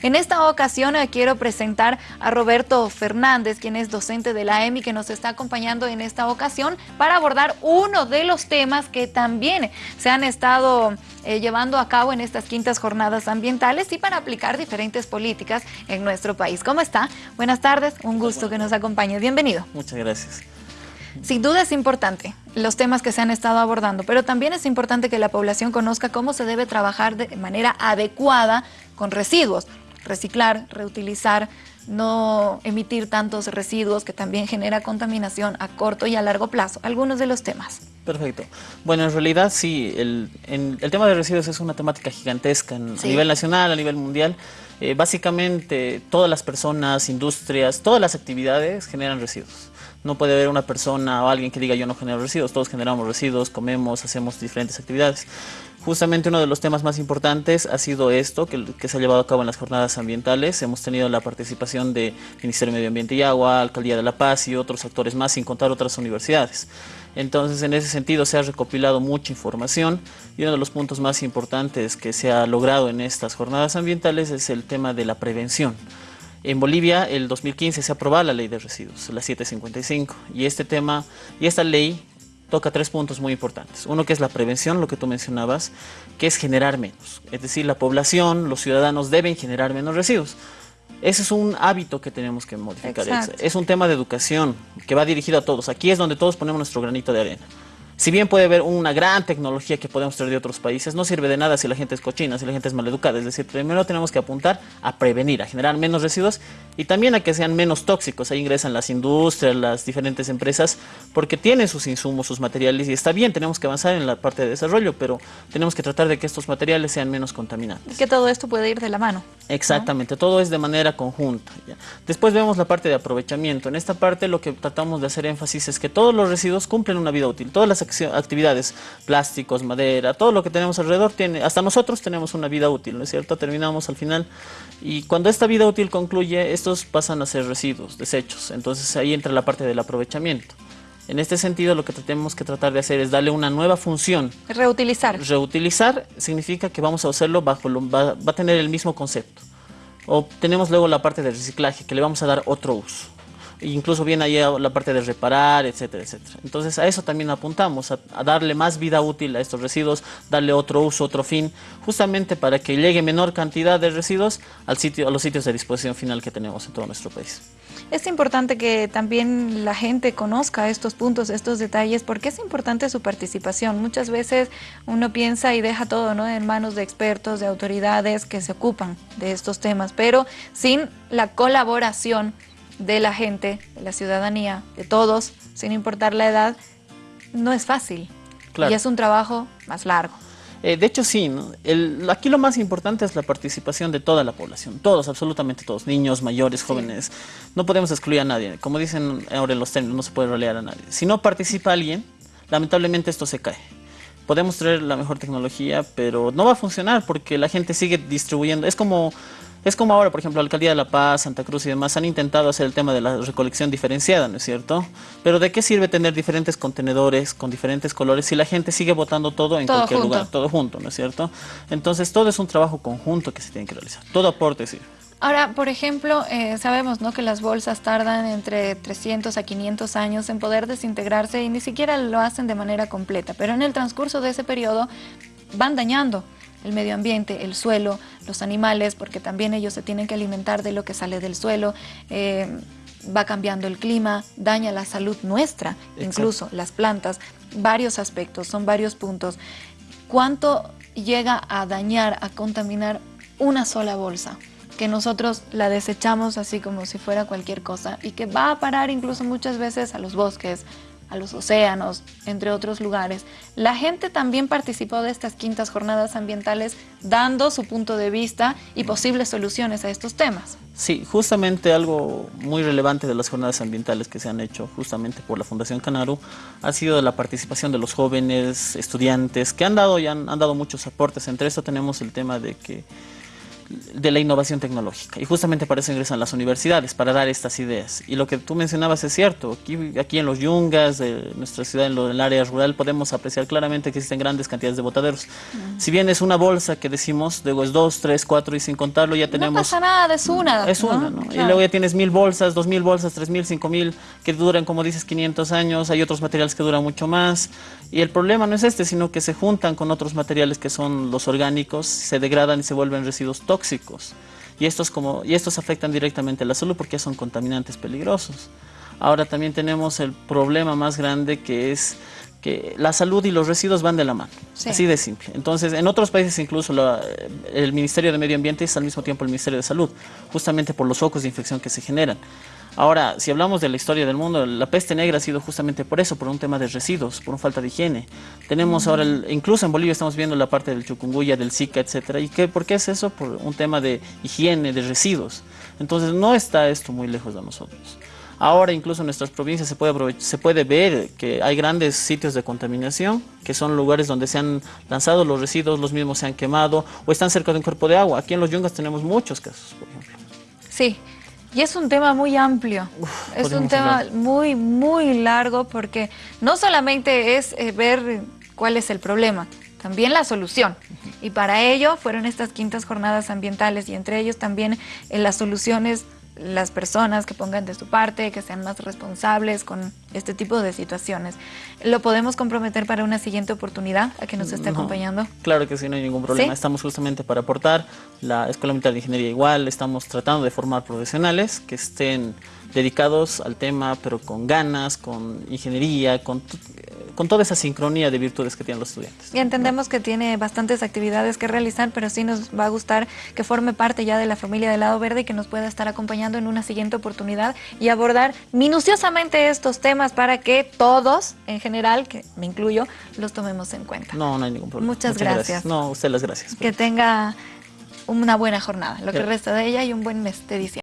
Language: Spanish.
En esta ocasión eh, quiero presentar a Roberto Fernández, quien es docente de la EMI, que nos está acompañando en esta ocasión para abordar uno de los temas que también se han estado eh, llevando a cabo en estas quintas jornadas ambientales y para aplicar diferentes políticas en nuestro país. ¿Cómo está? Buenas tardes, un gusto que nos acompañe. Bienvenido. Muchas gracias. Sin duda es importante los temas que se han estado abordando, pero también es importante que la población conozca cómo se debe trabajar de manera adecuada con residuos, reciclar, reutilizar, no emitir tantos residuos que también genera contaminación a corto y a largo plazo. Algunos de los temas. Perfecto. Bueno, en realidad sí, el, el tema de residuos es una temática gigantesca a nivel nacional, a nivel mundial. Eh, básicamente todas las personas, industrias, todas las actividades generan residuos. No puede haber una persona o alguien que diga yo no genero residuos, todos generamos residuos, comemos, hacemos diferentes actividades. Justamente uno de los temas más importantes ha sido esto, que, se ha llevado a cabo en las jornadas ambientales. Hemos tenido la participación del Ministerio de Medio Ambiente y Agua, Alcaldía de La Paz y otros actores más, sin contar otras universidades. Entonces, en ese sentido, se ha recopilado mucha información y uno de los puntos más importantes que se ha logrado en estas jornadas ambientales es el tema de la prevención. En Bolivia, el 2015 se aprobó la ley de residuos, la 755, y este tema, y esta ley toca tres puntos muy importantes. Uno que es la prevención, lo que tú mencionabas, que es generar menos. Es decir, la población, los ciudadanos deben generar menos residuos. Ese es un hábito que tenemos que modificar. Es, un tema de educación que va dirigido a todos. Aquí es donde todos ponemos nuestro granito de arena. Si bien puede haber una gran tecnología que podemos traer de otros países, no sirve de nada si la gente es cochina, si la gente es maleducada. Es decir, primero tenemos que apuntar a prevenir, a generar menos residuos y también a que sean menos tóxicos. Ahí ingresan las industrias, las diferentes empresas, porque tienen sus insumos, sus materiales y está bien, tenemos que avanzar en la parte de desarrollo, pero tenemos que tratar de que estos materiales sean menos contaminantes. Que todo esto puede ir de la mano. Exactamente, todo es de manera conjunta. Después vemos la parte de aprovechamiento. En esta parte lo que tratamos de hacer énfasis es que todos los residuos cumplen una vida útil. Todas las actividades, plásticos, madera, todo lo que tenemos alrededor, tiene, hasta nosotros tenemos una vida útil, ¿no es cierto? Terminamos al final y cuando esta vida útil concluye, estos pasan a ser residuos, desechos, entonces ahí entra la parte del aprovechamiento. En este sentido, lo que tenemos que tratar de hacer es darle una nueva función. Reutilizar. Reutilizar significa que vamos a hacerlo bajo, va, va a tener el mismo concepto. O tenemos luego la parte de reciclaje, que le vamos a dar otro uso incluso viene ahí la parte de reparar, etcétera, etcétera. Entonces a eso también apuntamos, a, darle más vida útil a estos residuos, darle otro uso, otro fin, justamente para que llegue menor cantidad de residuos al sitio, a los sitios de disposición final que tenemos en todo nuestro país. Es importante que también la gente conozca estos puntos, estos detalles, porque es importante su participación. Muchas veces uno piensa y deja todo ¿no? en manos de expertos, de autoridades que se ocupan de estos temas, pero sin la colaboración de la gente, de la ciudadanía, de todos, sin importar la edad, no es fácil. Y es un trabajo más largo. Eh, de hecho, sí. aquí lo más importante es la participación de toda la población. Todos, absolutamente todos. Niños, mayores, jóvenes. No podemos excluir a nadie. Como dicen ahora en los términos, no se puede rolear a nadie. Si no participa alguien, lamentablemente esto se cae. Podemos traer la mejor tecnología, pero no va a funcionar porque la gente sigue distribuyendo. Es como es como ahora, por ejemplo, la Alcaldía de La Paz, Santa Cruz y demás han intentado hacer el tema de la recolección diferenciada, ¿no es cierto? Pero ¿de qué sirve tener diferentes contenedores con diferentes colores si la gente sigue botando todo en cualquier lugar, todo junto, ¿no es cierto? Entonces todo es un trabajo conjunto que se tiene que realizar, todo aporte sirve. Ahora, por ejemplo, eh, sabemos ¿no? que las bolsas tardan entre 300 a 500 años en poder desintegrarse y ni siquiera lo hacen de manera completa, pero en el transcurso de ese periodo van dañando el medio ambiente, el suelo, los animales, porque también ellos se tienen que alimentar de lo que sale del suelo, eh, va cambiando el clima, daña la salud nuestra, incluso las plantas, varios aspectos, son varios puntos. ¿Cuánto llega a dañar, a contaminar una sola bolsa? que nosotros la desechamos así como si fuera cualquier cosa y que va a parar incluso muchas veces a los bosques, a los océanos, entre otros lugares. La gente también participó de estas quintas jornadas ambientales dando su punto de vista y posibles soluciones a estos temas. Sí, justamente algo muy relevante de las jornadas ambientales que se han hecho justamente por la Fundación Canaru ha sido la participación de los jóvenes, estudiantes, que han dado, y han, han dado muchos aportes. Entre eso tenemos el tema de que de la innovación tecnológica. Y justamente para eso ingresan las universidades, para dar estas ideas. Y lo que tú mencionabas es cierto. Aquí, aquí en los yungas, de nuestra ciudad, en, el área rural, podemos apreciar claramente que existen grandes cantidades de botaderos. Si bien es una bolsa que decimos, luego es dos, tres, cuatro y sin contarlo ya tenemos... No pasa nada, es una. Es una, ¿no? Y luego ya tienes mil bolsas, dos mil bolsas, tres mil, cinco mil, que duran, como dices, 500 años. Hay otros materiales que duran mucho más. Y el problema no es este, sino que se juntan con otros materiales que son los orgánicos, se degradan y se vuelven residuos tóxicos. Y estos, como, y estos afectan directamente a la salud porque son contaminantes peligrosos. Ahora también tenemos el problema más grande que es que la salud y los residuos van de la mano, así de simple. Entonces, en otros países incluso el Ministerio de Medio Ambiente es al mismo tiempo el Ministerio de Salud, justamente por los focos de infección que se generan. Ahora, si hablamos de la historia del mundo, la peste negra ha sido justamente por eso, por un tema de residuos, por una falta de higiene. Tenemos ahora, incluso en Bolivia estamos viendo la parte del chukunguya, del zika, etcétera. ¿Y qué, por qué es eso? Por un tema de higiene, de residuos. Entonces, no está esto muy lejos de nosotros. Ahora incluso en nuestras provincias se puede, se puede ver que hay grandes sitios de contaminación, que son lugares donde se han lanzado los residuos, los mismos se han quemado o están cerca de un cuerpo de agua. Aquí en los yungas tenemos muchos casos, por ejemplo. Sí, y es un tema muy amplio, es un tema muy, muy largo porque no solamente es eh, ver cuál es el problema, también la solución. Y para ello fueron estas quintas jornadas ambientales y entre ellos también eh, las soluciones las personas que pongan de su parte, que sean más responsables con este tipo de situaciones. ¿Lo podemos comprometer para una siguiente oportunidad a que nos esté acompañando? Claro que sí, no hay ningún problema. Estamos justamente para aportar. La Escuela Militar de Ingeniería igual, estamos tratando de formar profesionales que estén dedicados al tema, pero con ganas, con ingeniería, con con toda esa sincronía de virtudes que tienen los estudiantes. Y entendemos que tiene bastantes actividades que realizar, pero sí nos va a gustar que forme parte ya de la familia del Lado Verde y que nos pueda estar acompañando en una siguiente oportunidad y abordar minuciosamente estos temas para que todos, en general, que me incluyo, los tomemos en cuenta. No, no hay ningún problema. Muchas, gracias. No, usted las gracias. Que tenga una buena jornada, lo que resta de ella y un buen mes de diciembre.